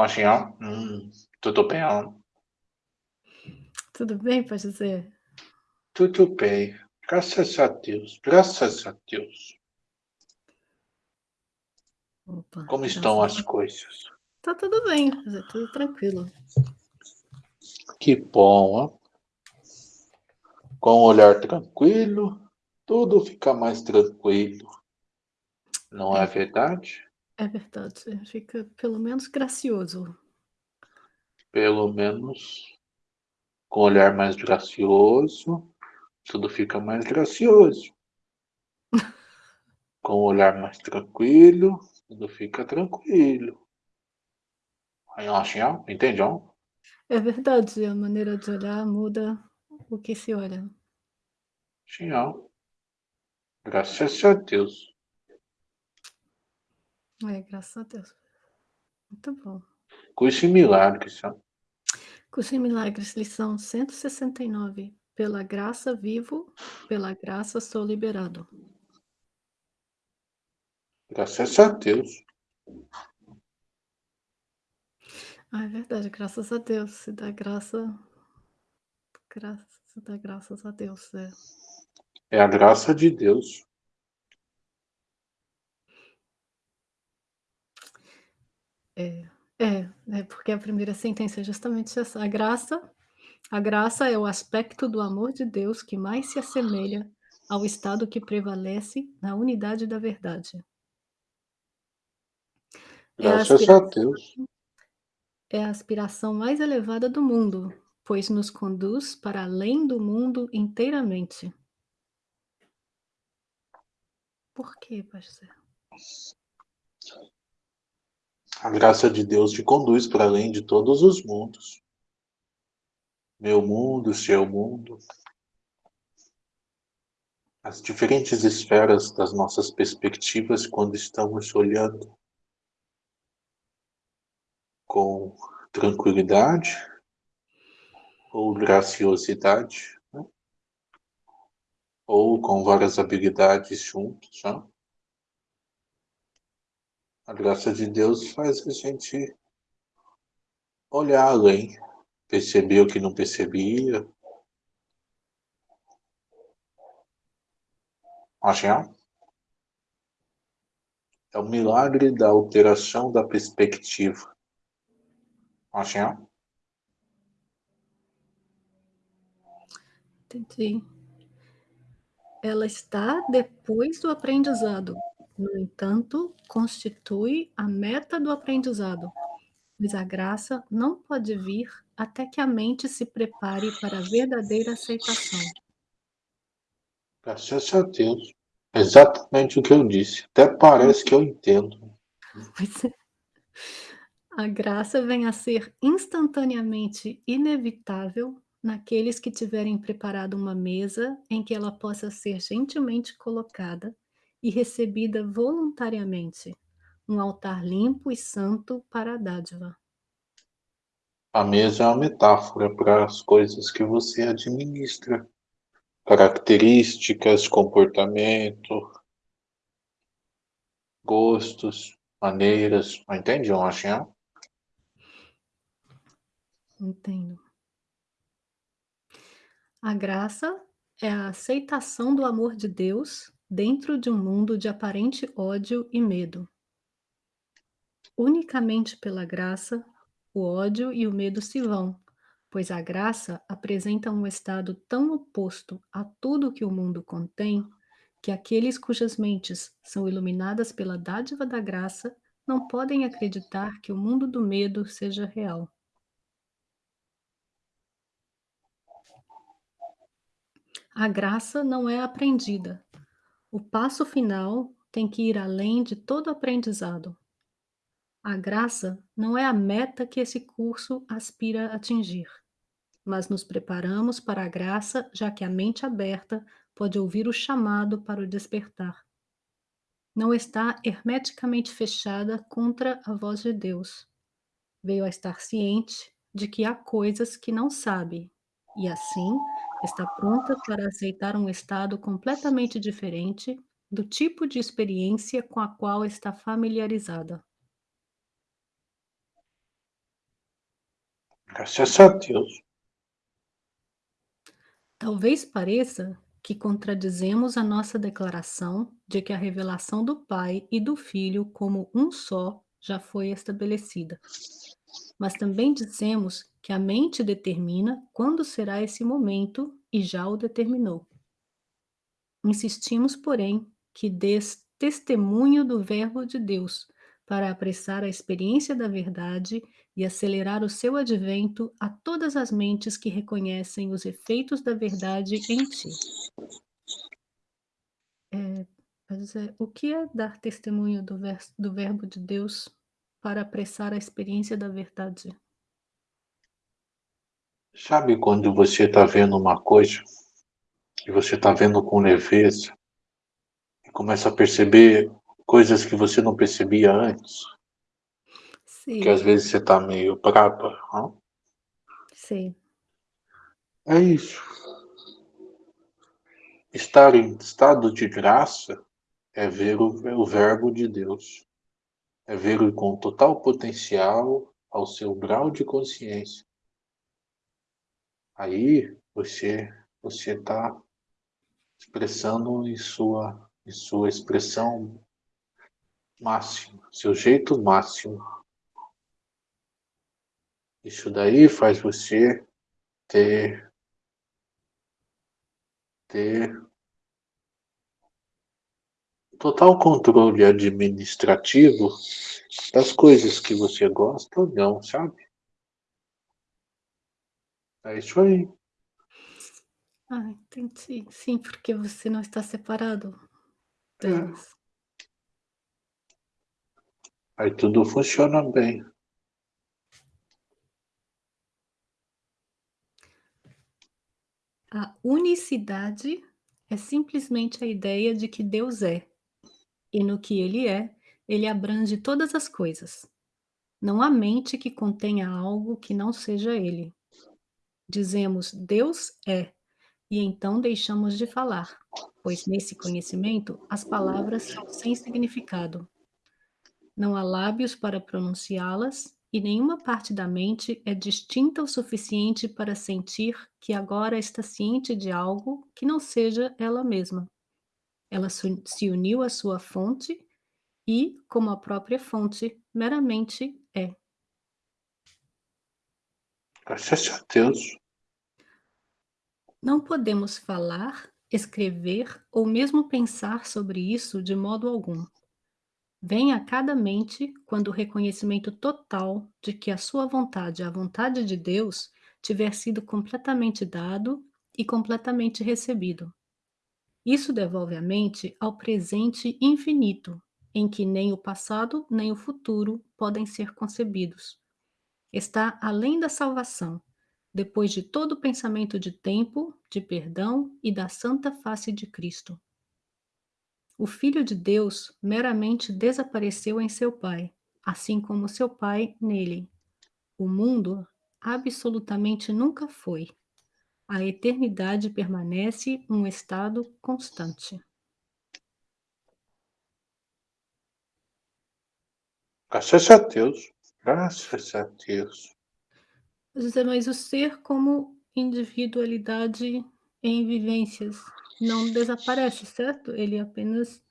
Machinho, hum, tudo bem? Tudo bem, Pai José? Tudo bem, graças a Deus, graças a Deus. Opa, Como estão as coisas? Tá tudo bem, tudo tranquilo. Que bom, hein? Com um olhar tranquilo, tudo fica mais tranquilo. Não é É, verdade? É verdade, fica pelo menos gracioso. Pelo menos com um olhar mais gracioso, tudo fica mais gracioso. Com um olhar mais tranquilo, tudo fica tranquilo. Aí, Machinho, entendeu? É verdade, a maneira de olhar muda o que se olha. Machinho, graças a Deus. É, graças a Deus. Muito bom. Curso em milagres, ó. Curso em Milagres, lição 169. Pela graça vivo, pela graça sou liberado. Graças a Deus. Ah, é verdade, graças a Deus, se dá graça, graça, se dá graças a Deus, é. É a graça de Deus. É, é, é porque a primeira sentença é justamente essa. A graça, a graça é o aspecto do amor de Deus que mais se assemelha ao estado que prevalece na unidade da verdade. É a Graças a aspiração, Deus. é a aspiração mais elevada do mundo, pois nos conduz para além do mundo inteiramente. Por quê, pastor? A graça de Deus te conduz para além de todos os mundos. Meu mundo, seu mundo. As diferentes esferas das nossas perspectivas quando estamos olhando com tranquilidade ou graciosidade, né? ou com várias habilidades juntos. Né? A graça de Deus faz a gente olhar além, perceber o que não percebia. Acham? É o milagre da alteração da perspectiva. Acham? Entendi. Ela está depois do aprendizado. No entanto, constitui a meta do aprendizado, pois a graça não pode vir até que a mente se prepare para a verdadeira aceitação. Graças a Deus. Exatamente o que eu disse. Até parece que eu entendo. Pois é. A graça vem a ser instantaneamente inevitável naqueles que tiverem preparado uma mesa em que ela possa ser gentilmente colocada e recebida voluntariamente, um altar limpo e santo para a dádiva. A mesa é uma metáfora para as coisas que você administra. Características, comportamento, gostos, maneiras. Entende, Machinho? Entendo. A graça é a aceitação do amor de Deus dentro de um mundo de aparente ódio e medo. Unicamente pela graça, o ódio e o medo se vão, pois a graça apresenta um estado tão oposto a tudo que o mundo contém, que aqueles cujas mentes são iluminadas pela dádiva da graça não podem acreditar que o mundo do medo seja real. A graça não é aprendida. O passo final tem que ir além de todo aprendizado. A graça não é a meta que esse curso aspira a atingir, mas nos preparamos para a graça, já que a mente aberta pode ouvir o chamado para o despertar. Não está hermeticamente fechada contra a voz de Deus. Veio a estar ciente de que há coisas que não sabe, e assim está pronta para aceitar um estado completamente diferente do tipo de experiência com a qual está familiarizada. Graças a Deus. Talvez pareça que contradizemos a nossa declaração de que a revelação do Pai e do Filho como um só já foi estabelecida. Mas também dissemos que a mente determina quando será esse momento e já o determinou. Insistimos, porém, que dês testemunho do Verbo de Deus, para apressar a experiência da verdade e acelerar o seu advento a todas as mentes que reconhecem os efeitos da verdade em ti. É, é, o que é dar testemunho do, vers- do Verbo de Deus para apressar a experiência da verdade? Sabe quando você está vendo uma coisa e você está vendo com leveza e começa a perceber coisas que você não percebia antes? Que às Sim, vezes você está meio braba. hã? sim. É isso. Estar em estado de graça é ver o, o Verbo de Deus. É ver com total potencial ao seu grau de consciência. Aí você você está expressando em sua em sua expressão máxima, seu jeito máximo. Isso daí faz você ter ter total controle administrativo das coisas que você gosta ou não, sabe? É isso aí. Ah, entendi. Sim, porque você não está separado É. Aí tudo funciona bem. A unicidade é simplesmente a ideia de que Deus é, e no que ele é, ele abrange todas as coisas. Não há mente que contenha algo que não seja ele. Dizemos Deus é, e então deixamos de falar, pois nesse conhecimento as palavras são sem significado. Não há lábios para pronunciá-las e nenhuma parte da mente é distinta o suficiente para sentir que agora está ciente de algo que não seja ela mesma. Ela se uniu à sua fonte e, como a própria fonte, meramente é. Graças a Deus. Não podemos falar, escrever ou mesmo pensar sobre isso de modo algum. Vem a cada mente quando o reconhecimento total de que a sua vontade é a vontade de Deus tiver sido completamente dado e completamente recebido. Isso devolve a mente ao presente infinito, em que nem o passado nem o futuro podem ser concebidos. Está além da salvação, depois de todo o pensamento de tempo, de perdão e da santa face de Cristo. O Filho de Deus meramente desapareceu em seu Pai, assim como seu Pai nele. O mundo absolutamente nunca foi. A eternidade permanece um estado constante. Graças a Deus. Graças a Deus. José, mas o ser como individualidade em vivências não desaparece, certo? Ele apenas,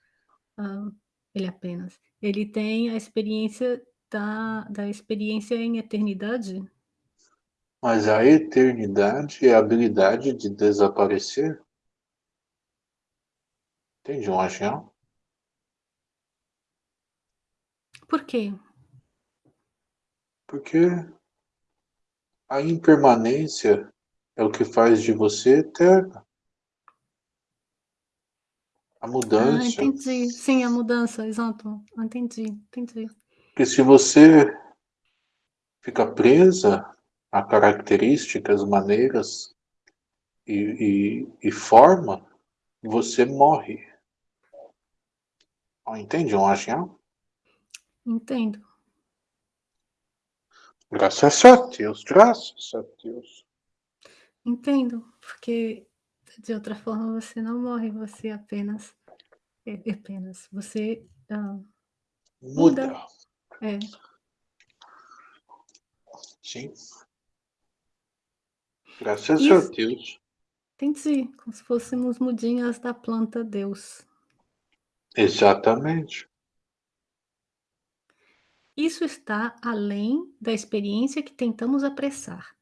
ah, ele apenas, ele tem a experiência da, da experiência em eternidade. Mas a eternidade é a habilidade de desaparecer? Entende, um agião? Por quê? Porque a impermanência é o que faz de você eterna. A Ah, mudança. entendi. Sim, a mudança, exato. Entendi, entendi. Porque se você fica presa a características, maneiras e, e, e forma, você morre. Entende, agião? Entendo. Graças a Deus, graças a Deus. Entendo, porque de outra forma você não morre, você apenas é, apenas você ah, Muda. Muda. é Sim. Graças a Isso Deus. entendi, como se fôssemos mudinhas da planta Deus. Exatamente. Isso está além da experiência que tentamos apressar.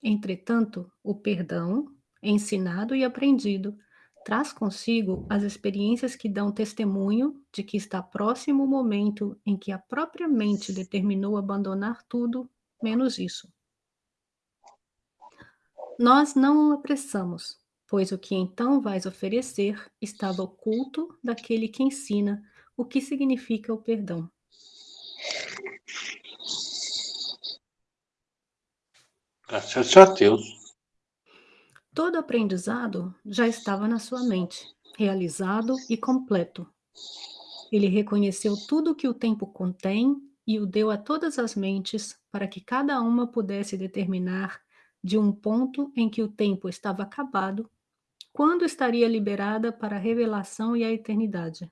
Entretanto, o perdão, ensinado e aprendido, traz consigo as experiências que dão testemunho de que está próximo o momento em que a própria mente determinou abandonar tudo, menos isso. Nós não o apressamos, pois o que então vais oferecer estava oculto daquele que ensina o que significa o perdão. Graças a Deus. Todo aprendizado já estava na sua mente, realizado e completo. Ele reconheceu tudo que o tempo contém e o deu a todas as mentes para que cada uma pudesse determinar de um ponto em que o tempo estava acabado, quando estaria liberada para a revelação e a eternidade.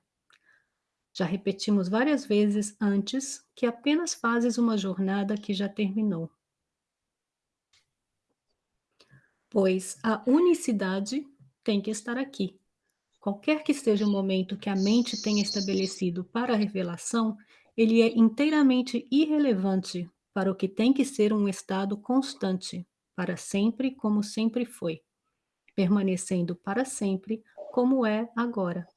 Já repetimos várias vezes antes que apenas fazes uma jornada que já terminou. Pois a unicidade tem que estar aqui. Qualquer que seja o momento que a mente tenha estabelecido para a revelação, ele é inteiramente irrelevante para o que tem que ser um estado constante, para sempre como sempre foi, permanecendo para sempre como é agora.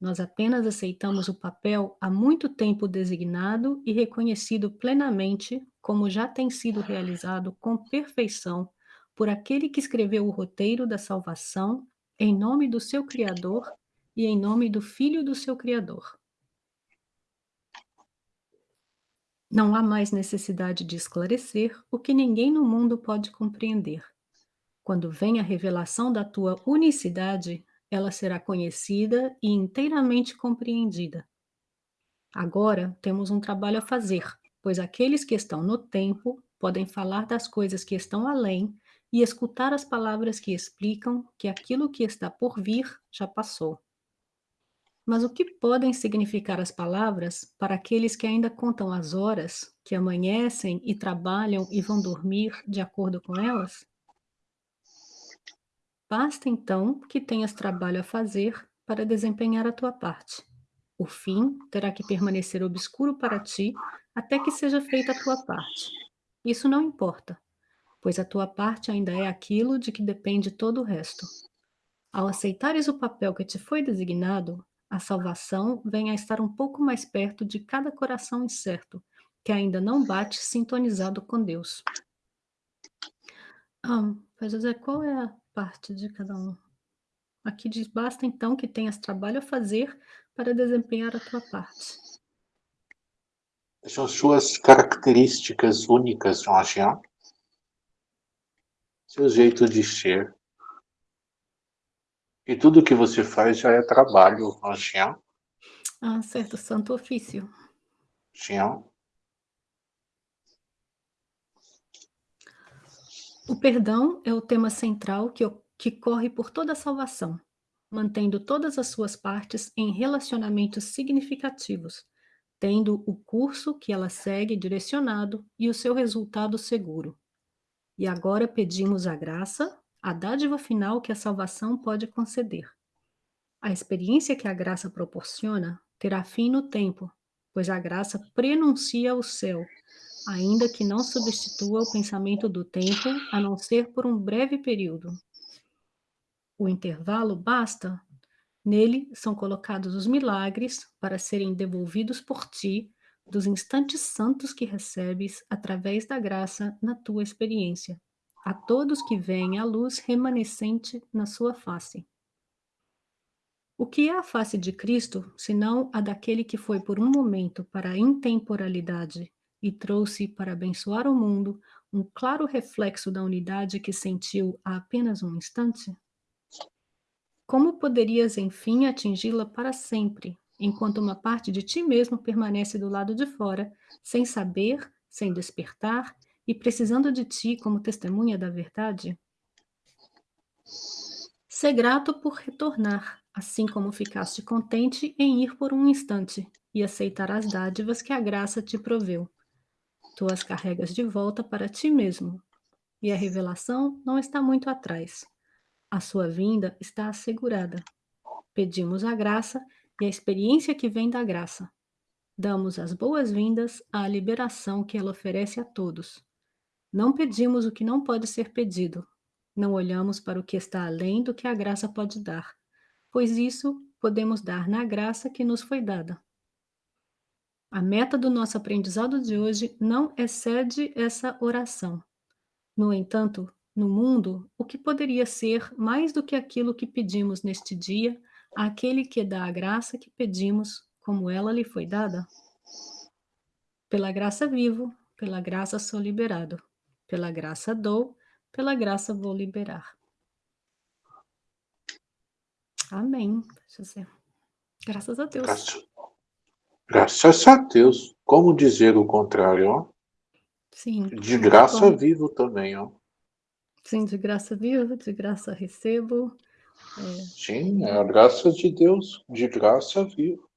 Nós apenas aceitamos o papel há muito tempo designado e reconhecido plenamente como já tem sido realizado com perfeição por aquele que escreveu o roteiro da salvação em nome do seu Criador e em nome do Filho do seu Criador. Não há mais necessidade de esclarecer o que ninguém no mundo pode compreender. Quando vem a revelação da tua unicidade, ela será conhecida e inteiramente compreendida. Agora temos um trabalho a fazer, pois aqueles que estão no tempo podem falar das coisas que estão além e escutar as palavras que explicam que aquilo que está por vir já passou. Mas o que podem significar as palavras para aqueles que ainda contam as horas, que amanhecem e trabalham e vão dormir de acordo com elas? Basta então que tenhas trabalho a fazer para desempenhar a tua parte. O fim terá que permanecer obscuro para ti até que seja feita a tua parte. Isso não importa, pois a tua parte ainda é aquilo de que depende todo o resto. Ao aceitares o papel que te foi designado, a salvação vem a estar um pouco mais perto de cada coração incerto, que ainda não bate sintonizado com Deus. Ah, José, qual é a parte de cada um? Aqui diz: basta então que tenhas trabalho a fazer para desempenhar a tua parte. São suas características únicas, Jean. Seu jeito de ser. E tudo que você faz já é trabalho, Jean. Ah, certo, santo ofício. Jean. O perdão é o tema central que, que corre por toda a salvação, mantendo todas as suas partes em relacionamentos significativos, tendo o curso que ela segue direcionado e o seu resultado seguro. E agora pedimos a graça, a dádiva final que a salvação pode conceder. A experiência que a graça proporciona terá fim no tempo, pois a graça prenuncia o céu ainda que não substitua o pensamento do tempo, a não ser por um breve período. O intervalo basta. Nele são colocados os milagres para serem devolvidos por ti dos instantes santos que recebes através da graça na tua experiência, a todos que veem a luz remanescente na sua face. O que é a face de Cristo, senão a daquele que foi por um momento para a intemporalidade e trouxe para abençoar o mundo um claro reflexo da unidade que sentiu há apenas um instante? Como poderias, enfim, atingi-la para sempre, enquanto uma parte de ti mesmo permanece do lado de fora, sem saber, sem despertar e precisando de ti como testemunha da verdade? Ser grato por retornar, assim como ficaste contente em ir por um instante e aceitar as dádivas que a graça te proveu tu as carregas de volta para ti mesmo. e a revelação não está muito atrás. A sua vinda está assegurada. Pedimos a graça e a experiência que vem da graça. Damos as boas-vindas à liberação que ela oferece a todos. Não pedimos o que não pode ser pedido. Não olhamos para o que está além do que a graça pode dar, pois isso podemos dar na graça que nos foi dada. A meta do nosso aprendizado de hoje não excede essa oração. No entanto, no mundo, o que poderia ser mais do que aquilo que pedimos neste dia àquele que dá a graça que pedimos, como ela lhe foi dada? Pela graça vivo, pela graça sou liberado. Pela graça dou, pela graça vou liberar. Amém. Graças a Deus. Graças, graças a Deus. Como dizer o contrário, ó? Sim. De graça vivo também, ó. Sim, de graça vivo, de graça recebo. É. Sim, é a graça de Deus, de graça vivo.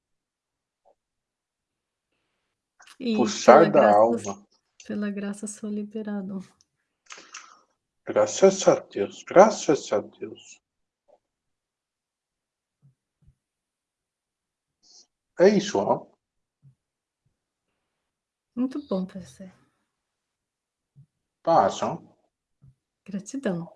E Puxar da graça, alma. Pela graça sou liberado. Graças a Deus, graças a Deus. É isso, ó. Muito bom, professor. Passam. Gratidão.